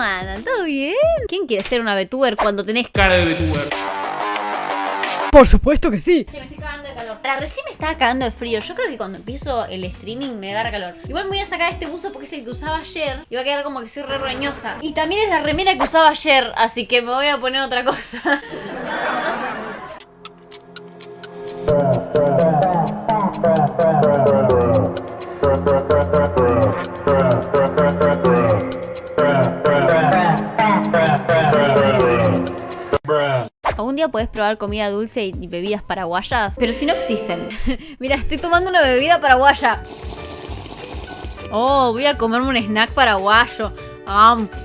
andan? ¿Todo bien? ¿Quién quiere ser una VTuber cuando tenés Cara de VTuber. Por supuesto que sí. Che, me estoy cagando de calor. Ahora, recién me estaba cagando de frío. Yo creo que cuando empiezo el streaming me agarra calor. Igual me voy a sacar este buzo porque es el que usaba ayer. Y va a quedar como que soy re roñosa. Y también es la remera que usaba ayer. Así que me voy a poner otra cosa. día podés probar comida dulce y bebidas paraguayas, pero si no existen. Mira, estoy tomando una bebida paraguaya. Oh, voy a comerme un snack paraguayo.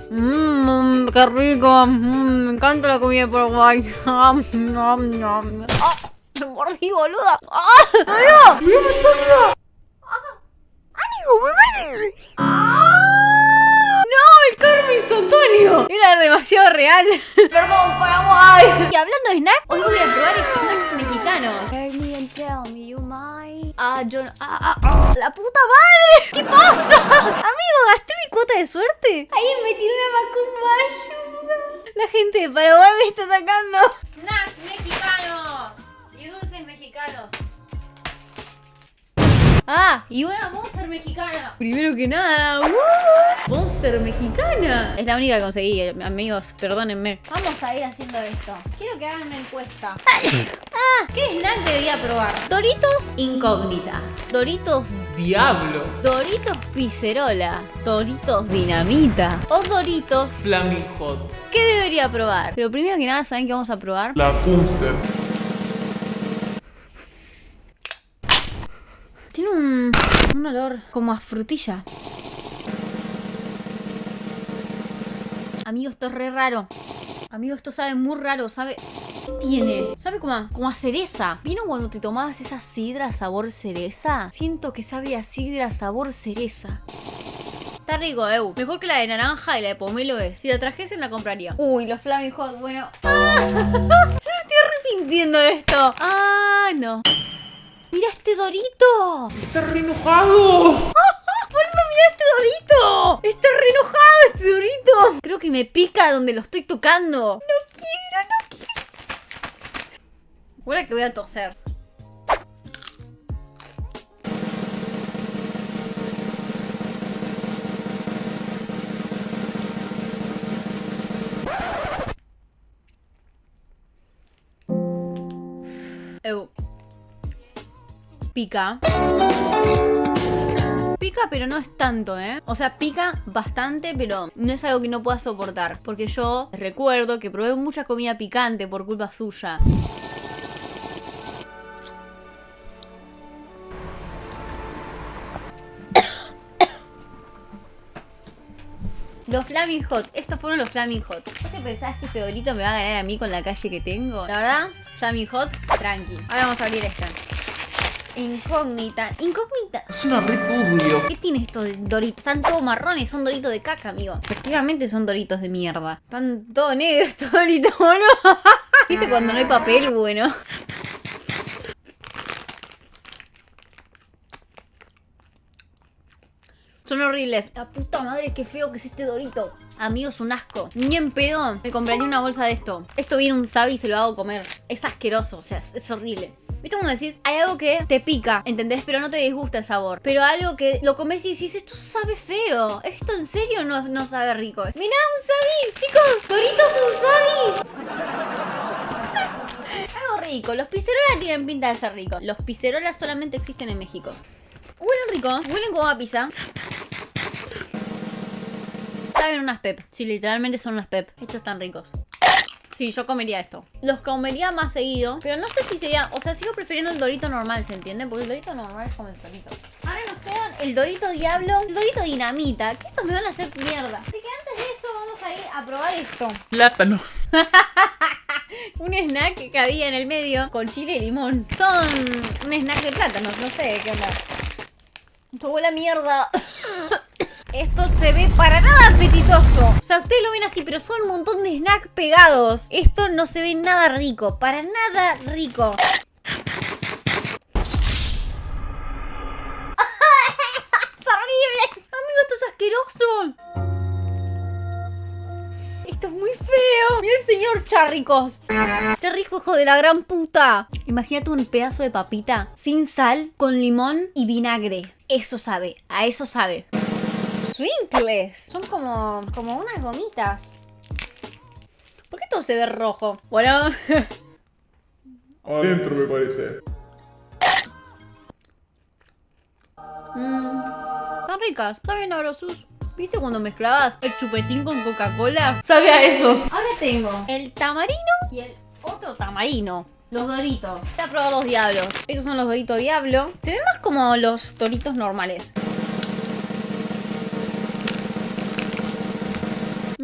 Mmm, qué rico. Mm, me encanta la comida paraguaya. Ah, nom, nom. Ah, me mordí, boluda. ¡Ah! ¡Boludo! ¡Me Era demasiado real. Perdón, Paraguay. Y hablando de snack, hoy voy a probar snacks mexicanos. Me and tell me you might. Ah, yo no- ah, ah, ah. ¡La puta madre! ¿Qué pasa? Amigo, ¿gasté mi cuota de suerte? Ahí me tiró una macumba. Ayuda. La gente de Paraguay me está atacando. Snacks mexicanos. Y dulces mexicanos. Ah, y una Monster mexicana. Primero que nada, ¡uh! Monster mexicana. Es la única que conseguí, amigos, perdónenme. Vamos a ir haciendo esto. Quiero que hagan una encuesta. ah, ¿qué snack debería probar? Doritos incógnita. Doritos Diablo. Doritos Pizzerola, Doritos Dinamita o Doritos, Flaming Hot. ¿qué debería probar? Pero primero que nada, ¿saben qué vamos a probar? La Punster. Un, un olor como a frutilla. Amigo, esto es re raro. Amigo, esto sabe muy raro, sabe... ¿Qué tiene? Sabe como a, como a cereza. ¿Vieron cuando te tomabas esa sidra sabor cereza? Siento que sabe a sidra sabor cereza. Está rico, Eu. Mejor que la de naranja y la de pomelo es. Si la trajesen la compraría. Uy, los Flaming Hot, bueno. Yo me estoy arrepintiendo de esto. Ah, no. ¡Mira este dorito! ¡Está re enojado! ¡Boludo, mira este dorito! ¡Está re enojado este dorito! Creo que me pica donde lo estoy tocando. No quiero, no quiero. Huele que voy a toser. Eu. Pica. Pica, pero no es tanto, ¿eh? O sea, pica bastante, pero no es algo que no pueda soportar. Porque yo recuerdo que probé mucha comida picante por culpa suya. Los Flaming Hot, estos fueron los Flaming Hot. ¿Vos te pensás que este dorito me va a ganar a mí con la calle que tengo? La verdad, Flaming Hot, tranqui. Ahora vamos a abrir esta. Incógnita, incógnita. Es una re turbio. ¿Qué tiene estos doritos? Están todos marrones, son doritos de caca, amigo. Efectivamente son doritos de mierda. Están todos negros estos doritos, boludo. ¿Viste cuando no hay papel? Bueno. Son horribles. La puta madre, qué feo que es este dorito. Amigos, un asco. Ni en pedo me compraría una bolsa de esto. Esto viene un sabi y se lo hago comer. Es asqueroso, o sea, es horrible. ¿Viste cuando decís? Hay algo que te pica, ¿entendés? Pero no te disgusta el sabor. Pero algo que lo comes y decís, esto sabe feo. Esto en serio no, no sabe rico. Mirá, un sabi, chicos. Doritos, un sabi. Algo rico. Los pizzerolas tienen pinta de ser ricos. Los pizzerolas solamente existen en México. Huelen rico, huelen como a pizza. Saben unas pep. Sí, literalmente son unas pep. Estos están ricos. Sí, yo comería esto. Los comería más seguido. Pero no sé si sería... O sea, sigo prefiriendo el dorito normal, ¿se entiende? Porque el dorito normal es como el dorito. Ahora nos quedan el dorito diablo, el dorito dinamita. Que estos me van a hacer mierda. Así que antes de eso vamos a ir a probar esto. Plátanos. Un snack que había en el medio con chile y limón. Son un snack de plátanos, no sé qué onda. Esto huele a mierda. Esto se ve para nada apetitoso. O sea, ustedes lo ven así, pero son un montón de snacks pegados. Esto no se ve nada rico. Para nada rico. ¡Es horrible! Amigo, esto es asqueroso. Esto es muy feo. Mira el señor Charricos. Charrico, hijo de la gran puta. Imagínate un pedazo de papita sin sal, con limón y vinagre. Eso sabe, a eso sabe. Swinkles. Son como, como unas gomitas. ¿Por qué todo se ve rojo? Bueno, Adentro me parece. Mmm. Están ricas, saben a sus. ¿Viste cuando mezclabas el chupetín con Coca-Cola? Sabe a eso. Ahora tengo el tamarino y el otro tamarino. Los doritos. Voy a probar los diablos. Estos son los doritos diablo. Se ven más como los doritos normales.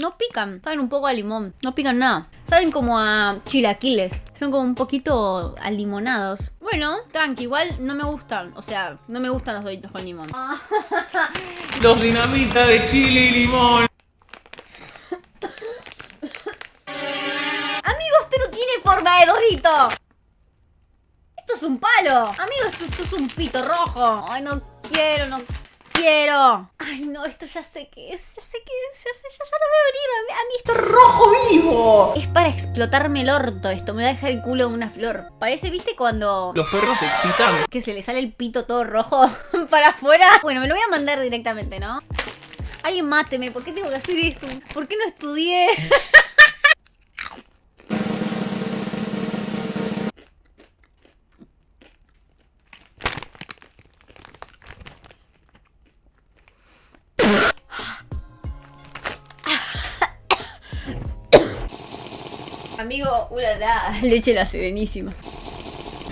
No pican, saben un poco a limón. No pican nada. Saben como a chilaquiles. Son como un poquito alimonados. Bueno, tranqui, igual no me gustan. O sea, no me gustan los doritos con limón. Los dinamitas de chile y limón. Amigo, esto no tiene forma de dorito. Esto es un palo. Amigo, esto, esto es un pito rojo. Ay, no quiero, no quiero. Ay, no, esto ya sé qué es. Ya sé qué es. Ya sé, ya, ya no veo venir. A mí, a mí esto es rojo vivo. Es para explotarme el orto esto. Me va a dejar el culo en una flor. Parece, ¿viste? Cuando Los perros se excitan. que se le sale el pito todo rojo para afuera. Bueno, me lo voy a mandar directamente, ¿no? Alguien máteme, ¿por qué tengo que hacer esto? ¿Por qué no estudié? Amigo, ulala, leche la serenísima.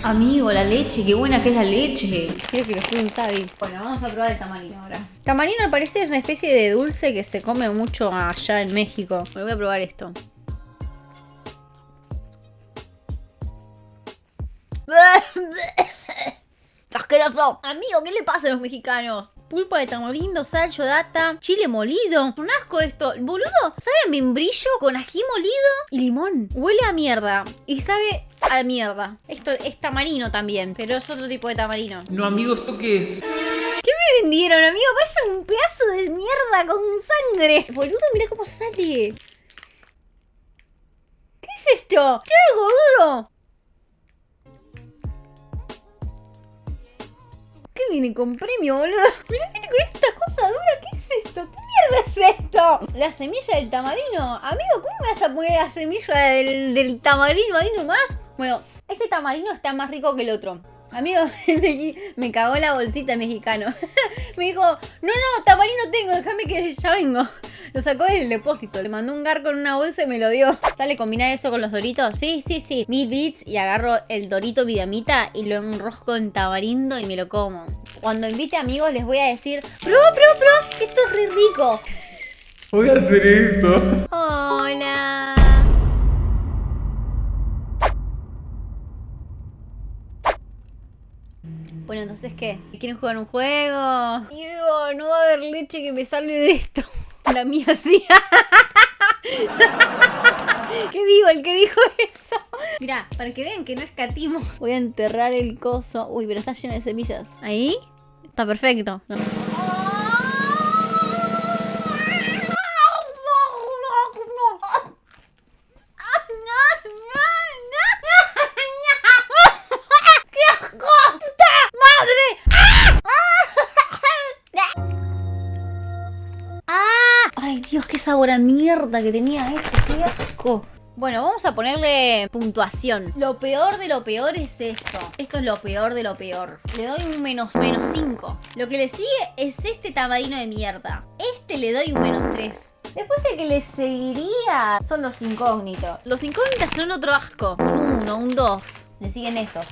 Amigo, la leche, qué buena que es la leche. Quiero que lo estudien sabe. Bueno, vamos a probar el tamarino ahora. Tamarino al parecer es una especie de dulce que se come mucho allá en México. Voy a probar esto. ¡Asqueroso! Amigo, ¿qué le pasa a los mexicanos? Pulpa de tamarindo, sal, yodata, chile molido. Un asco esto. Boludo, sabe a membrillo con ají molido y limón. Huele a mierda. Y sabe a mierda. Esto es tamarino también, pero es otro tipo de tamarino. No, amigo, ¿esto qué es? ¿Qué me vendieron, amigo? Parece un pedazo de mierda con sangre. Boludo, mira cómo sale. ¿Qué es esto? ¿Qué algo duro? Viene con premio, boludo? Mira, viene con esta cosa dura. ¿Qué es esto? ¿Qué mierda es esto? La semilla del tamarino. Amigo, ¿cómo me vas a poner la semilla del, del tamarino ahí nomás? Bueno, este tamarino está más rico que el otro. Amigo, me cagó la bolsita el mexicano. me dijo, no, no, tamarino tengo, déjame que ya vengo. Lo sacó del depósito, le mandó un garco en una bolsa y me lo dio. ¿Sale combinar eso con los doritos? Sí, sí, sí. Mil bits y agarro el dorito vidamita y lo enrosco en tamarindo y me lo como. Cuando invite amigos les voy a decir, prueba, prueba, prueba, esto es re rico. Voy a hacer eso. Hola. Bueno, entonces, ¿qué? ¿Quieren jugar un juego? Yo, no va a haber leche que me salve de esto. La mía sí. ¡Qué vivo el que dijo eso! Mira, para que vean que no escatimo, voy a enterrar el coso. Uy, pero está lleno de semillas. ¿Ahí? Está perfecto. No. Sabor a mierda que tenía eso! ¡Qué asco! Bueno, vamos a ponerle puntuación. Lo peor de lo peor es esto. Esto es lo peor de lo peor. Le doy un menos, menos 5. Lo que le sigue es este tamarino de mierda. Este le doy un menos 3. Después el que le seguiría son los incógnitos. Los incógnitos son otro asco. Un 1, un 2. Le siguen estos.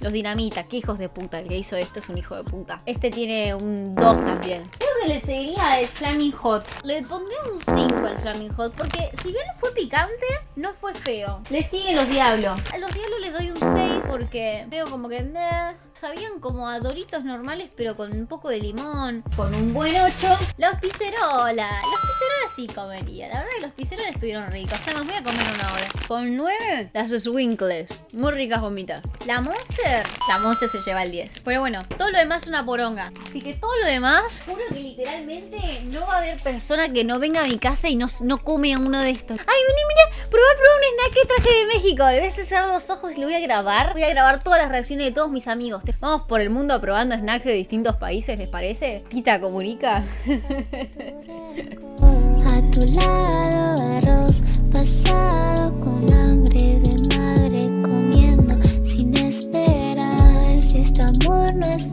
Los dinamita, qué hijos de puta. El que hizo esto es un hijo de puta. Este tiene un 2 también. Creo que le seguiría el Flaming Hot. Le pondría un 5 al Flaming Hot. Porque si bien fue picante, no fue feo. Le siguen los diablos. A los diablos le doy un 6 porque veo como que meh. Sabían como a doritos normales, pero con un poco de limón. Con un buen 8. Los pizzerolas. Los pizzerolas sí comería. La verdad que los pizzerolas estuvieron ricos. Además, voy a comer una hora. Con 9, las Swinkles. Muy ricas gomitas. La Monster la Monster se lleva el 10. Pero bueno, todo lo demás es una poronga. Así que todo lo demás, juro que literalmente no va a haber persona que no venga a mi casa y no, no come uno de estos. Ay, vení, mira, probá, probá un snack que traje de México. Le voy a cerrar los ojos y lo voy a grabar. Voy a grabar todas las reacciones de todos mis amigos. Vamos por el mundo probando snacks de distintos países, ¿les parece? Tita comunica. A tu lado arroz pasado con hambre de madre comiendo sin esperar. Si este amor no es